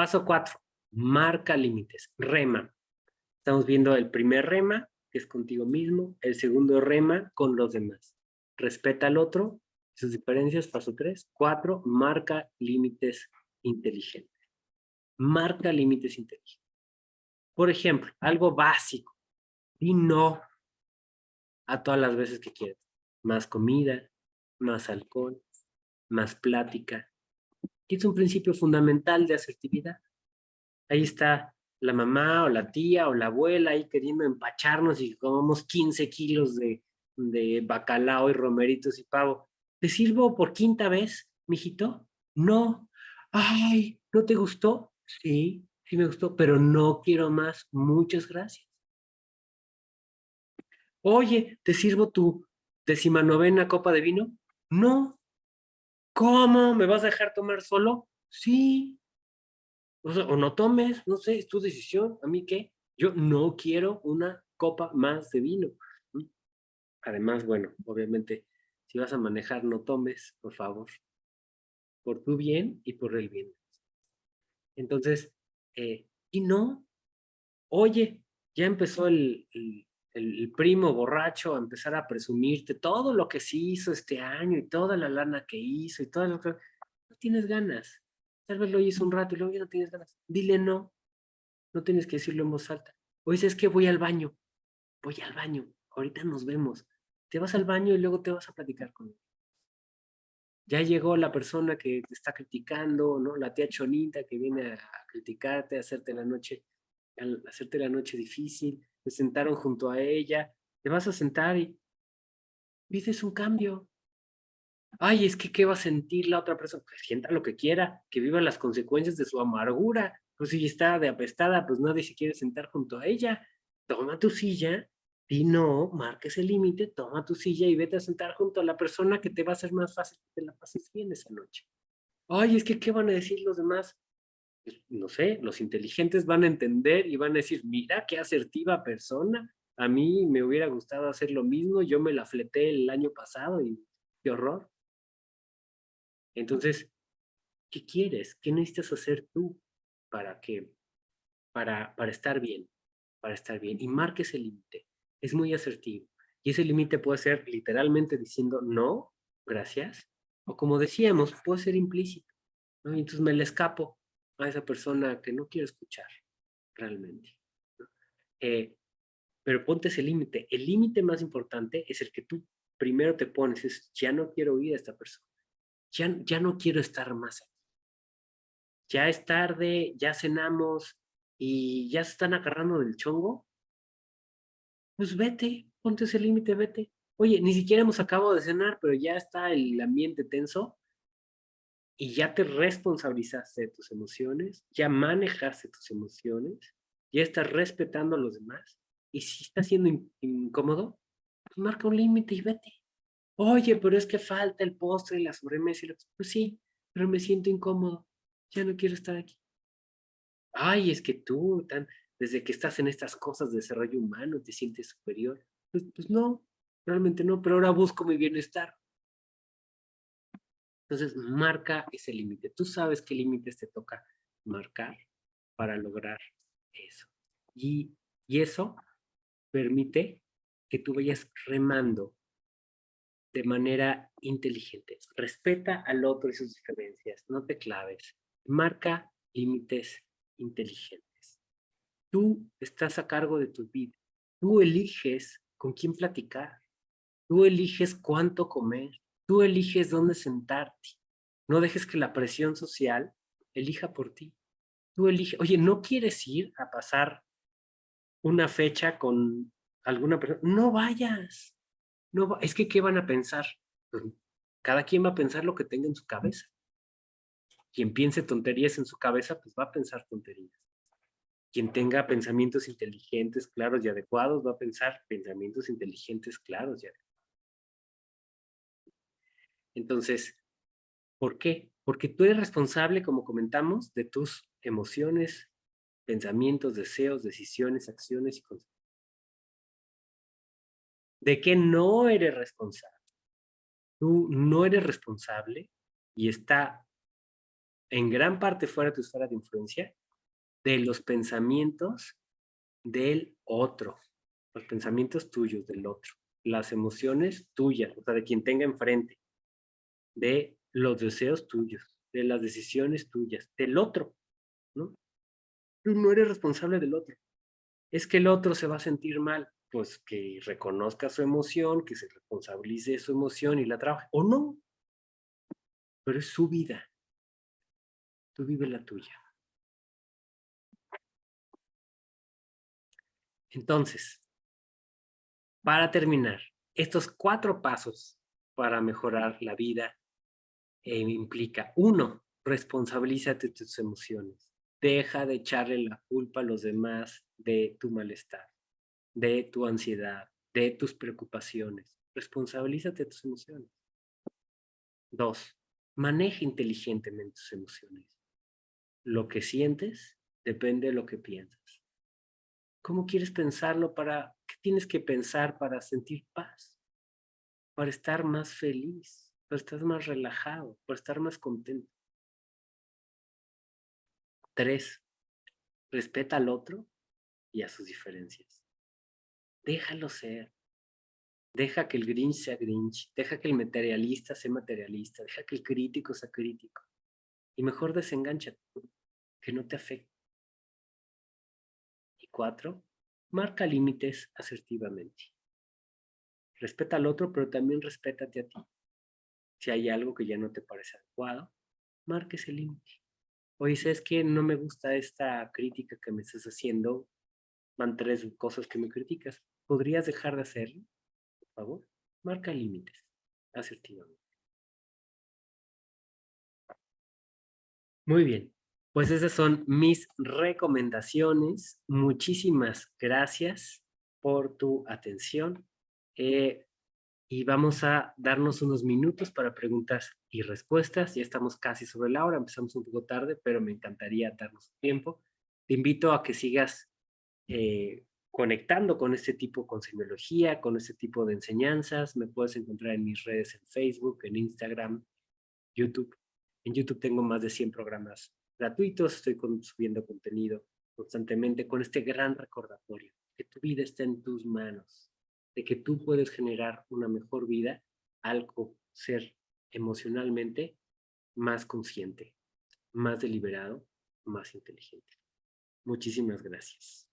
paso cuatro, marca límites, rema. Estamos viendo el primer rema, que es contigo mismo, el segundo rema con los demás. Respeta al otro, sus diferencias, paso tres. Cuatro, marca límites inteligentes. Marca límites inteligentes. Por ejemplo, algo básico. Di no a todas las veces que quieras. Más comida, más alcohol, más plática. Es un principio fundamental de asertividad. Ahí está la mamá o la tía o la abuela ahí queriendo empacharnos y comamos 15 kilos de, de bacalao y romeritos y pavo. ¿Te sirvo por quinta vez, mijito? No. Ay, ¿no te gustó? Sí, sí me gustó, pero no quiero más. Muchas gracias. Oye, ¿te sirvo tu decimanovena copa de vino? No. ¿Cómo? ¿Me vas a dejar tomar solo? Sí. O, no tomes, no sé, es tu decisión. ¿A mí qué? Yo no quiero una copa más de vino. Además, bueno, obviamente, si vas a manejar, no tomes, por favor. Por tu bien y por el bien. Entonces, eh, y no, oye, ya empezó el, primo borracho a empezar a presumirte todo lo que se hizo este año y toda la lana que hizo y todo lo que... No tienes ganas. Tal vez lo hizo un rato y luego ya no tienes ganas. Dile no. No tienes que decirlo en voz alta. O dices que voy al baño. Voy al baño. Ahorita nos vemos. Te vas al baño y luego te vas a platicar con él. Ya llegó la persona que te está criticando, ¿no? La tía chonita que viene a criticarte, a hacerte la noche, a hacerte la noche difícil te sentaron junto a ella, te vas a sentar y dices un cambio. Ay, es que ¿qué va a sentir la otra persona? Que sienta lo que quiera, que viva las consecuencias de su amargura. Pues si está de apestada, pues nadie se quiere sentar junto a ella. Toma tu silla y no, marques el límite, toma tu silla y vete a sentar junto a la persona que te va a hacer más fácil que te la pases bien esa noche. Ay, es que ¿qué van a decir los demás? No sé, los inteligentes van a entender y van a decir, mira qué asertiva persona, a mí me hubiera gustado hacer lo mismo, yo me la fleté el año pasado y qué horror. Entonces, ¿qué quieres? ¿Qué necesitas hacer tú para que, para, para estar bien? Para estar bien. Y marques el límite. Es muy asertivo. Y ese límite puede ser literalmente diciendo no, gracias. O como decíamos, puede ser implícito. ¿no? entonces me le escapo a esa persona que no quiero escuchar realmente. Eh, pero ponte ese límite. El límite más importante es el que tú primero te pones, es ya no quiero oír a esta persona. Ya, ya no quiero estar más aquí. Ya es tarde, ya cenamos y ya se están agarrando del chongo. Pues vete, ponte ese límite, vete. Oye, ni siquiera hemos acabado de cenar, pero ya está el ambiente tenso y ya te responsabilizaste de tus emociones, ya manejaste tus emociones, ya estás respetando a los demás. Y si está siendo incómodo, pues marca un límite y vete. Oye, pero es que falta el postre y la sobremesa. Y Pues sí, pero me siento incómodo. Ya no quiero estar aquí. Ay, es que tú, tan, desde que estás en estas cosas de desarrollo humano, te sientes superior. Pues, pues no, realmente no, pero ahora busco mi bienestar. Entonces, marca ese límite. Tú sabes qué límites te toca marcar para lograr eso. Y, y eso permite que tú vayas remando de manera inteligente. Respeta al otro y sus diferencias. No te claves. Marca límites inteligentes. Tú estás a cargo de tu vida. Tú eliges con quién platicar. Tú eliges cuánto comer. Tú eliges dónde sentarte. No dejes que la presión social elija por ti. Tú eliges. Oye, ¿no quieres ir a pasar una fecha con alguna persona? No vayas. No Es que, ¿qué van a pensar? Cada quien va a pensar lo que tenga en su cabeza. Quien piense tonterías en su cabeza, pues va a pensar tonterías. Quien tenga pensamientos inteligentes, claros y adecuados, va a pensar pensamientos inteligentes, claros y adecuados. Entonces, ¿por qué? Porque tú eres responsable, como comentamos, de tus emociones, pensamientos, deseos, decisiones, acciones y consecuencias. ¿De qué no eres responsable? Tú no eres responsable y está en gran parte fuera de tu esfera de influencia, de los pensamientos del otro, los pensamientos tuyos del otro, las emociones tuyas, o sea, de quien tenga enfrente, de los deseos tuyos, de las decisiones tuyas, del otro, ¿no? Tú no eres responsable del otro. Es que el otro se va a sentir mal, pues que reconozca su emoción, que se responsabilice de su emoción y la trabaje, o no. Pero es su vida. Tú vive la tuya. Entonces, para terminar, estos cuatro pasos para mejorar la vida eh, implica, uno, responsabilízate de tus emociones. Deja de echarle la culpa a los demás de tu malestar, de tu ansiedad, de tus preocupaciones. Responsabilízate de tus emociones. Dos, maneja inteligentemente tus emociones. Lo que sientes depende de lo que piensas. ¿Cómo quieres pensarlo para, qué tienes que pensar para sentir paz? Para estar más feliz, para estar más relajado, para estar más contento. Tres, respeta al otro y a sus diferencias. Déjalo ser. Deja que el Grinch sea Grinch. Deja que el materialista sea materialista. Deja que el crítico sea crítico. Y mejor desengancha que no te afecte. Y cuatro, marca límites asertivamente. Respeta al otro, pero también respétate a ti. Si hay algo que ya no te parece adecuado, marque ese límite. Oye, ¿sabes que No me gusta esta crítica que me estás haciendo. Van tres cosas que me criticas. ¿Podrías dejar de hacerlo? Por favor, marca límites asertivamente. Muy bien, pues esas son mis recomendaciones. Muchísimas gracias por tu atención. Eh, y vamos a darnos unos minutos para preguntas y respuestas. Ya estamos casi sobre la hora, empezamos un poco tarde, pero me encantaría darnos tiempo. Te invito a que sigas eh, conectando con este tipo, con semiología, con este tipo de enseñanzas. Me puedes encontrar en mis redes en Facebook, en Instagram, YouTube. En YouTube tengo más de 100 programas gratuitos, estoy subiendo contenido constantemente con este gran recordatorio, que tu vida está en tus manos de que tú puedes generar una mejor vida al ser emocionalmente más consciente, más deliberado, más inteligente. Muchísimas gracias.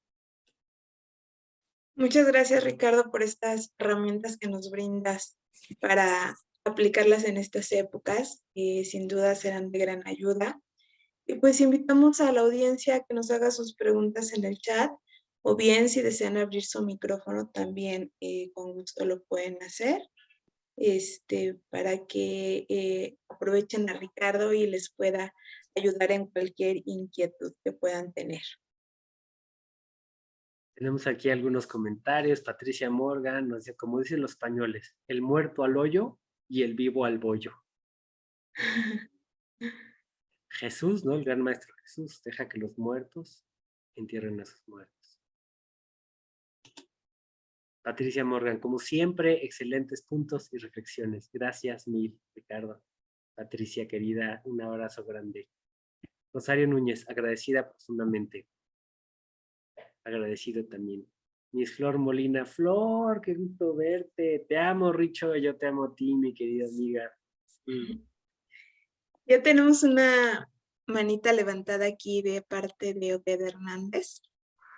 Muchas gracias, Ricardo, por estas herramientas que nos brindas para aplicarlas en estas épocas, que sin duda serán de gran ayuda. Y pues invitamos a la audiencia a que nos haga sus preguntas en el chat o bien si desean abrir su micrófono también eh, con gusto lo pueden hacer este, para que eh, aprovechen a Ricardo y les pueda ayudar en cualquier inquietud que puedan tener. Tenemos aquí algunos comentarios. Patricia Morgan nos dice, como dicen los españoles, el muerto al hoyo y el vivo al bollo. Jesús, ¿no? El gran maestro Jesús, deja que los muertos entierren a sus muertos. Patricia Morgan, como siempre, excelentes puntos y reflexiones. Gracias mil, Ricardo. Patricia, querida, un abrazo grande. Rosario Núñez, agradecida profundamente. Agradecido también. Miss Flor Molina, Flor, qué gusto verte. Te amo, Richo, yo te amo a ti, mi querida amiga. Mm. Ya tenemos una manita levantada aquí de parte de Oded Hernández.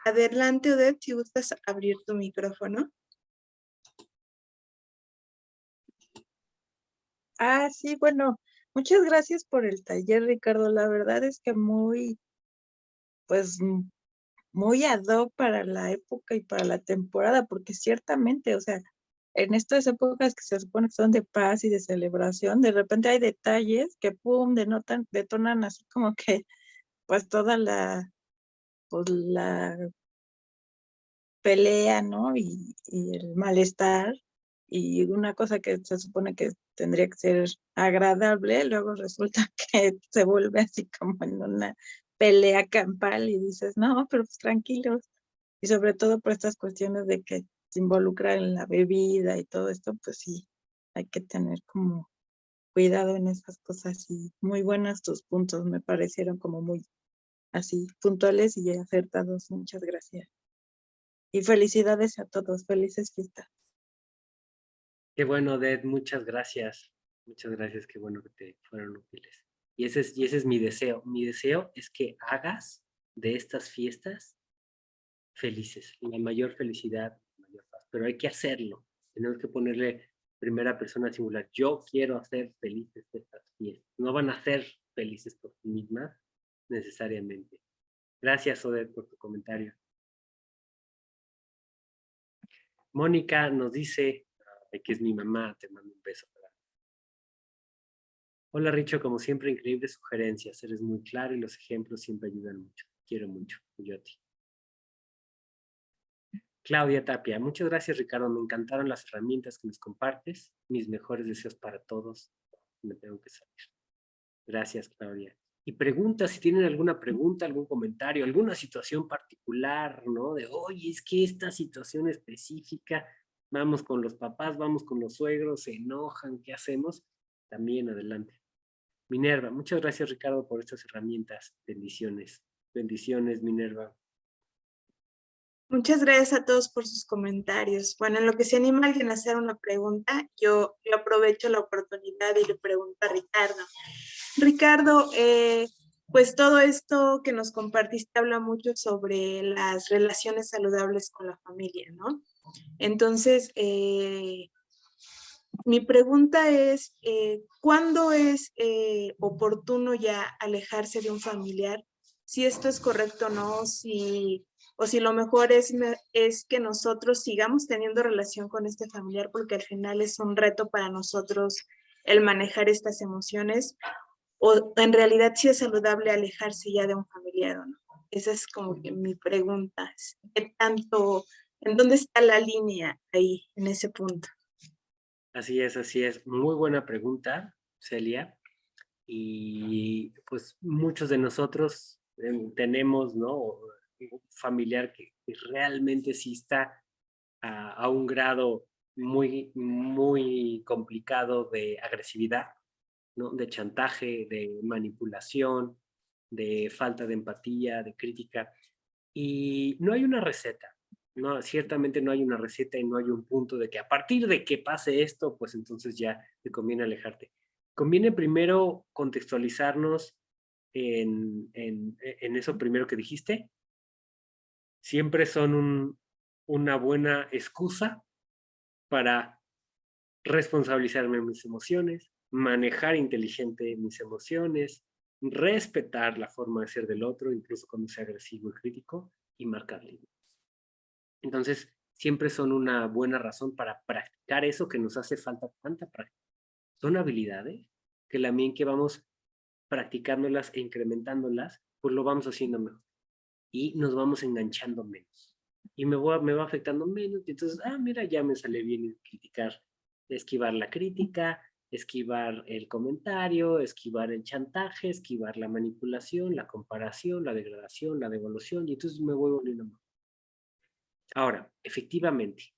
Adelante, Oded, si gustas abrir tu micrófono. Ah, sí, bueno, muchas gracias por el taller, Ricardo. La verdad es que muy, pues, muy ad hoc para la época y para la temporada, porque ciertamente, o sea, en estas épocas que se supone que son de paz y de celebración, de repente hay detalles que, pum, denotan, detonan así como que, pues, toda la, pues, la pelea, ¿no? Y, y el malestar y una cosa que se supone que tendría que ser agradable, luego resulta que se vuelve así como en una pelea campal y dices, no, pero pues tranquilos. Y sobre todo por estas cuestiones de que se involucra en la bebida y todo esto, pues sí, hay que tener como cuidado en esas cosas y muy buenas tus puntos, me parecieron como muy así puntuales y acertados. Muchas gracias. Y felicidades a todos, felices fiestas. Qué bueno, Ded, muchas gracias. Muchas gracias, qué bueno que te fueron útiles. Y ese es, y ese es mi deseo. Mi deseo es que hagas de estas fiestas felices, la mayor felicidad, la mayor paz. Pero hay que hacerlo. Tenemos que ponerle primera persona singular. Yo quiero hacer felices estas fiestas. No van a ser felices por sí mismas necesariamente. Gracias, Odette, por tu comentario. Mónica nos dice, que es mi mamá, te mando un beso. Hola Richo, como siempre, increíbles sugerencias. Eres muy claro y los ejemplos siempre ayudan mucho. Quiero mucho, yo a ti. Claudia Tapia, muchas gracias Ricardo, me encantaron las herramientas que nos compartes. Mis mejores deseos para todos. Me tengo que salir. Gracias Claudia. Y pregunta si tienen alguna pregunta, algún comentario, alguna situación particular, ¿no? De, oye, es que esta situación específica, vamos con los papás, vamos con los suegros, se enojan, ¿qué hacemos? También adelante. Minerva, muchas gracias Ricardo por estas herramientas. Bendiciones. Bendiciones, Minerva. Muchas gracias a todos por sus comentarios. Bueno, en lo que se anima alguien a hacer una pregunta, yo, aprovecho la oportunidad y le pregunto a Ricardo. Ricardo, eh, pues todo esto que nos compartiste habla mucho sobre las relaciones saludables con la familia, ¿no? Entonces, eh, mi pregunta es, eh, ¿cuándo es oportuno ya alejarse de un familiar? Si esto es correcto o no, si o si lo mejor es, es que nosotros sigamos teniendo relación con este familiar porque al final es un reto para nosotros el manejar estas emociones o en realidad si es saludable alejarse ya de un familiar o no. Esa es como que mi pregunta. ¿Qué tanto, en dónde está la línea ahí, en ese punto? Así es, así es. Muy buena pregunta, Celia. Y pues muchos de nosotros em, tenemos, ¿no? familiar que, realmente sí está a, un grado muy, muy complicado de agresividad, ¿no? de chantaje, de manipulación, de falta de empatía, de crítica. Y no hay una receta, no, ciertamente no hay una receta y no hay un punto de que a partir de que pase esto, pues entonces ya te conviene alejarte. Conviene primero contextualizarnos en, en, en eso primero que dijiste, siempre son una buena excusa para responsabilizarme de mis emociones, manejar inteligente mis emociones, respetar la forma de ser del otro, incluso cuando sea agresivo y crítico, y marcar límites. Entonces, siempre son una buena razón para practicar eso que nos hace falta tanta práctica. Son habilidades que la que vamos practicándolas e incrementándolas, pues lo vamos haciendo mejor y nos vamos enganchando menos. Y me, voy, me va afectando menos, y entonces, ah, mira, ya me sale bien criticar, esquivar la crítica, esquivar el comentario, esquivar el chantaje, esquivar la manipulación, la comparación, la degradación, la devolución, y entonces me voy volviendo más. Ahora, efectivamente,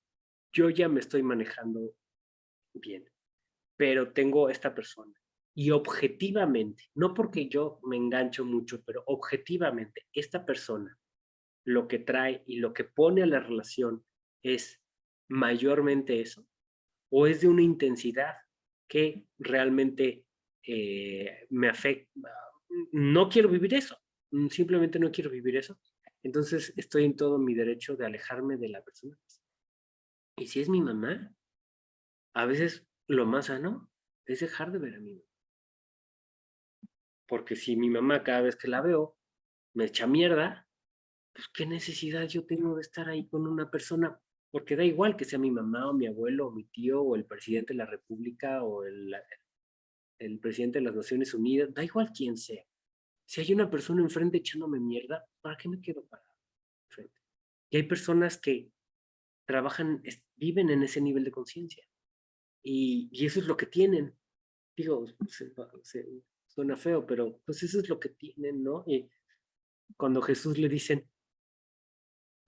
yo ya me estoy manejando bien, pero tengo esta persona y objetivamente, no porque yo me engancho mucho, pero objetivamente, esta persona lo que trae y lo que pone a la relación es mayormente eso, o es de una intensidad que realmente eh, me afecta. No quiero vivir eso, simplemente no quiero vivir eso. Entonces estoy en todo mi derecho de alejarme de la persona. Y si es mi mamá, a veces lo más sano es dejar de ver a mi mamá. Porque si mi mamá cada vez que la veo me echa mierda, pues qué necesidad yo tengo de estar ahí con una persona, porque da igual que sea mi mamá o mi abuelo o mi tío o el presidente de la república o el, presidente de las Naciones Unidas, da igual quién sea. Si hay una persona enfrente echándome mierda, ¿para qué me quedo parado enfrente? Y hay personas que trabajan, viven en ese nivel de conciencia. Y, y, eso es lo que tienen. Digo, se, suena feo, pero pues eso es lo que tienen, ¿no? Y cuando Jesús le dicen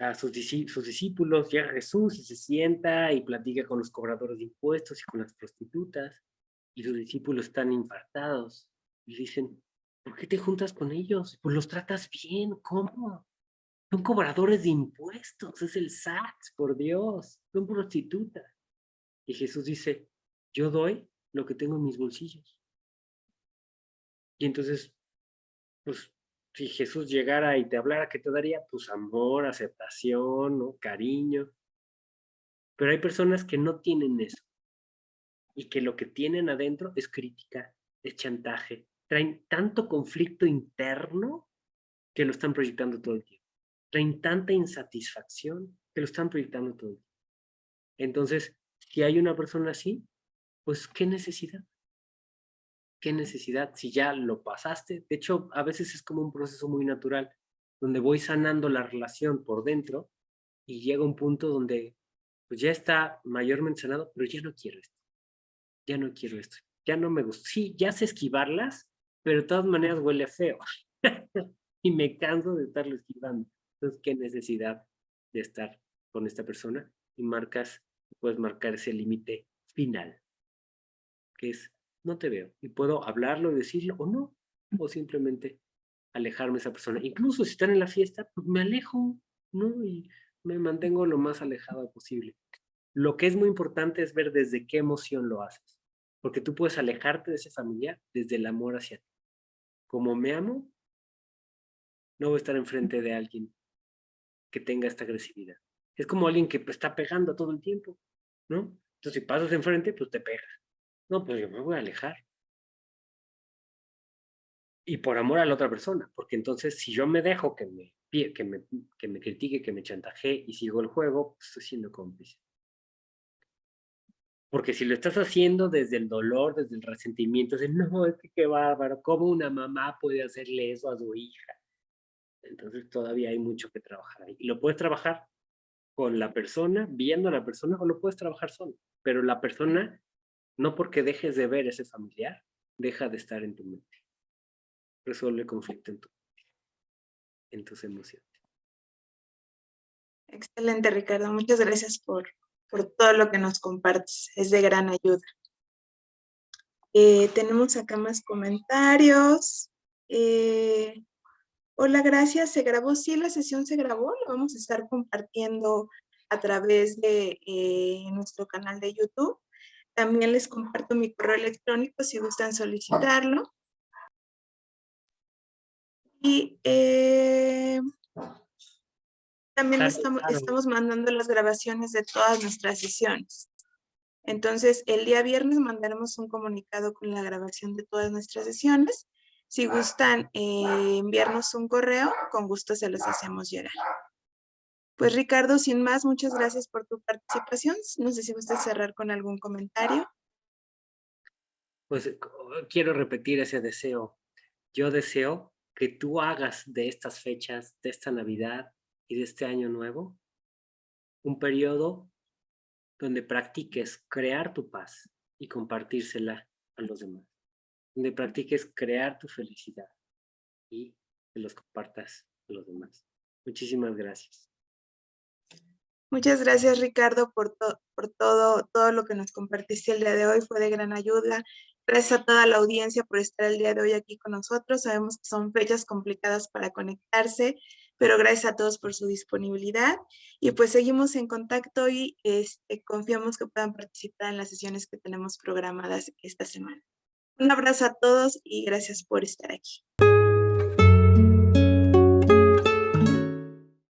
a sus, sus discípulos, llega Jesús y se sienta y platica con los cobradores de impuestos y con las prostitutas. Y sus discípulos están infartados. Y dicen, ¿por qué te juntas con ellos? Pues los tratas bien, ¿cómo? Son cobradores de impuestos, es el SAT, por Dios, son prostitutas. Y Jesús dice, yo doy lo que tengo en mis bolsillos. Y entonces, pues, si Jesús llegara y te hablara, ¿qué te daría? Pues amor, aceptación, cariño. Pero hay personas que no tienen eso. Y que lo que tienen adentro es crítica, es chantaje. Traen tanto conflicto interno que lo están proyectando todo el tiempo. Traen tanta insatisfacción que lo están proyectando todo el tiempo. Entonces, si hay una persona así, pues ¿qué necesidad? ¿Qué necesidad? Si ya lo pasaste. De hecho, a veces es como un proceso muy natural, donde voy sanando la relación por dentro y llega un punto donde pues ya está mayormente sanado, pero ya no quiero esto. Ya no quiero esto. Ya no me gusta. Sí, ya sé esquivarlas, pero de todas maneras huele feo. y me canso de estarlo esquivando. Entonces, ¿qué necesidad de estar con esta persona? Y marcas, puedes marcar ese límite final, que es, no te veo. Y puedo hablarlo y decirlo o no, o simplemente alejarme de esa persona. Incluso si están en la fiesta, pues me alejo, ¿no? Y me mantengo lo más alejado posible. Lo que es muy importante es ver desde qué emoción lo haces. Porque tú puedes alejarte de ese familiar desde el amor hacia ti. Como me amo, no voy a estar enfrente de alguien que tenga esta agresividad. Es como alguien que pues, está pegando todo el tiempo, ¿no? Entonces, si pasas enfrente, pues te pega. No, pues yo me voy a alejar. Y por amor a la otra persona, porque entonces si yo me dejo que me, que me, que me critique, que me chantaje y sigo el juego, pues estoy siendo cómplice. Porque si lo estás haciendo desde el dolor, desde el resentimiento, de no, es que qué bárbaro, ¿cómo una mamá puede hacerle eso a su hija? Entonces todavía hay mucho que trabajar ahí. Y lo puedes trabajar con la persona, viendo a la persona, o lo puedes trabajar solo. Pero la persona, no porque dejes de ver ese familiar, deja de estar en tu mente. Resuelve el conflicto en, tu, en tus emociones. Excelente, Ricardo. Muchas gracias por, por todo lo que nos compartes. Es de gran ayuda. Eh, tenemos acá más comentarios. Eh, hola, gracias. ¿Se grabó? Sí, la sesión se grabó. Lo vamos a estar compartiendo a través de eh, nuestro canal de YouTube. También les comparto mi correo electrónico si gustan solicitarlo. Y también estamos, estamos mandando las grabaciones de todas nuestras sesiones. Entonces, el día viernes mandaremos un comunicado con la grabación de todas nuestras sesiones. Si gustan eh, enviarnos un correo, con gusto se los hacemos llegar. Pues Ricardo, sin más, muchas gracias por tu participación. No sé si gustas cerrar con algún comentario. Pues quiero repetir ese deseo. Yo deseo que tú hagas de estas fechas, de esta Navidad, y de este año nuevo, un periodo donde practiques crear tu paz y compartírsela a los demás, donde practiques crear tu felicidad y los compartas a los demás. Muchísimas gracias. Muchas gracias, Ricardo, por, por todo, todo lo que nos compartiste el día de hoy. Fue de gran ayuda. Gracias a toda la audiencia por estar el día de hoy aquí con nosotros. Sabemos que son fechas complicadas para conectarse pero gracias a todos por su disponibilidad y pues seguimos en contacto y este, confiamos que puedan participar en las sesiones que tenemos programadas esta semana. Un abrazo a todos y gracias por estar aquí.